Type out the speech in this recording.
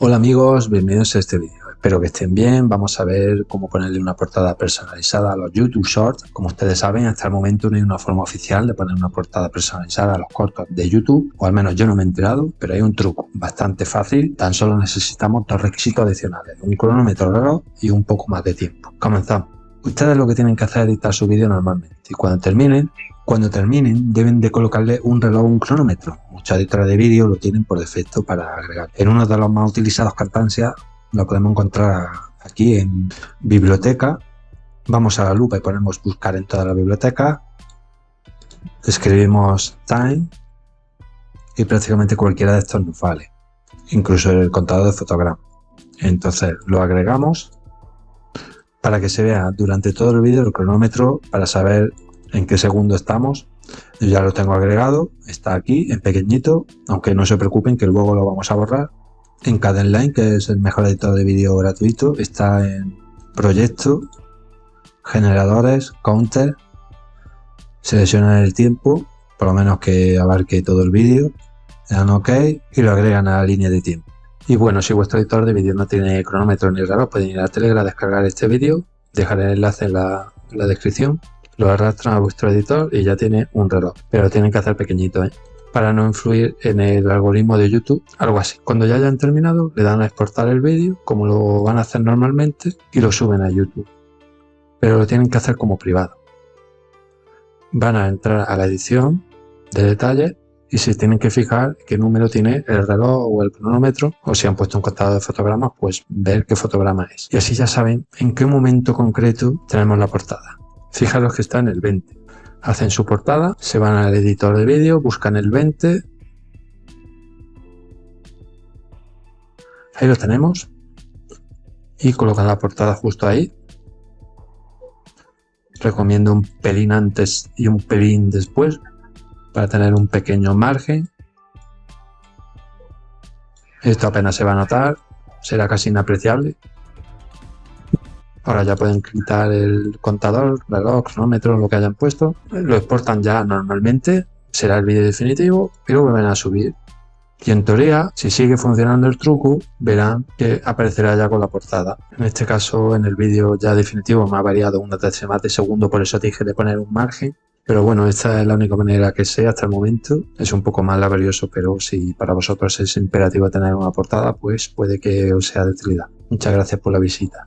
Hola amigos, bienvenidos a este vídeo. Espero que estén bien. Vamos a ver cómo ponerle una portada personalizada a los YouTube Shorts. Como ustedes saben, hasta el momento no hay una forma oficial de poner una portada personalizada a los cortos de YouTube, o al menos yo no me he enterado, pero hay un truco bastante fácil. Tan solo necesitamos dos requisitos adicionales, un cronómetro reloj y un poco más de tiempo. Comenzamos. Ustedes lo que tienen que hacer es editar su vídeo normalmente y cuando terminen, cuando terminen deben de colocarle un reloj o un cronómetro muchos editores de vídeo lo tienen por defecto para agregar. En uno de los más utilizados Cartancia lo podemos encontrar aquí en biblioteca. Vamos a la lupa y ponemos buscar en toda la biblioteca. Escribimos time y prácticamente cualquiera de estos nos vale. Incluso el contador de fotogramas. Entonces lo agregamos para que se vea durante todo el vídeo el cronómetro para saber en qué segundo estamos yo ya lo tengo agregado, está aquí en pequeñito, aunque no se preocupen que luego lo vamos a borrar. En Cadenline, que es el mejor editor de vídeo gratuito, está en proyecto, generadores, counter, seleccionan el tiempo, por lo menos que abarque todo el vídeo, le dan OK y lo agregan a la línea de tiempo. Y bueno, si vuestro editor de vídeo no tiene cronómetro ni reloj, pueden ir a Telegram a descargar este vídeo, dejaré el enlace en la descripción lo arrastran a vuestro editor y ya tiene un reloj, pero lo tienen que hacer pequeñito ¿eh? para no influir en el algoritmo de YouTube, algo así. Cuando ya hayan terminado, le dan a exportar el vídeo, como lo van a hacer normalmente, y lo suben a YouTube. Pero lo tienen que hacer como privado. Van a entrar a la edición de detalles y se tienen que fijar qué número tiene el reloj o el cronómetro o si han puesto un contador de fotogramas pues ver qué fotograma es y así ya saben en qué momento concreto tenemos la portada Fijaros que está en el 20. Hacen su portada, se van al editor de vídeo, buscan el 20. Ahí lo tenemos. Y colocan la portada justo ahí. Recomiendo un pelín antes y un pelín después para tener un pequeño margen. Esto apenas se va a notar, será casi inapreciable. Ahora ya pueden quitar el contador, reloj, cronómetro, lo que hayan puesto. Lo exportan ya normalmente, será el vídeo definitivo y lo vuelven a subir. Y en teoría, si sigue funcionando el truco, verán que aparecerá ya con la portada. En este caso, en el vídeo ya definitivo me ha variado una décima de segundo, por eso dije de poner un margen. Pero bueno, esta es la única manera que sé hasta el momento. Es un poco más laborioso, pero si para vosotros es imperativo tener una portada, pues puede que os sea de utilidad. Muchas gracias por la visita.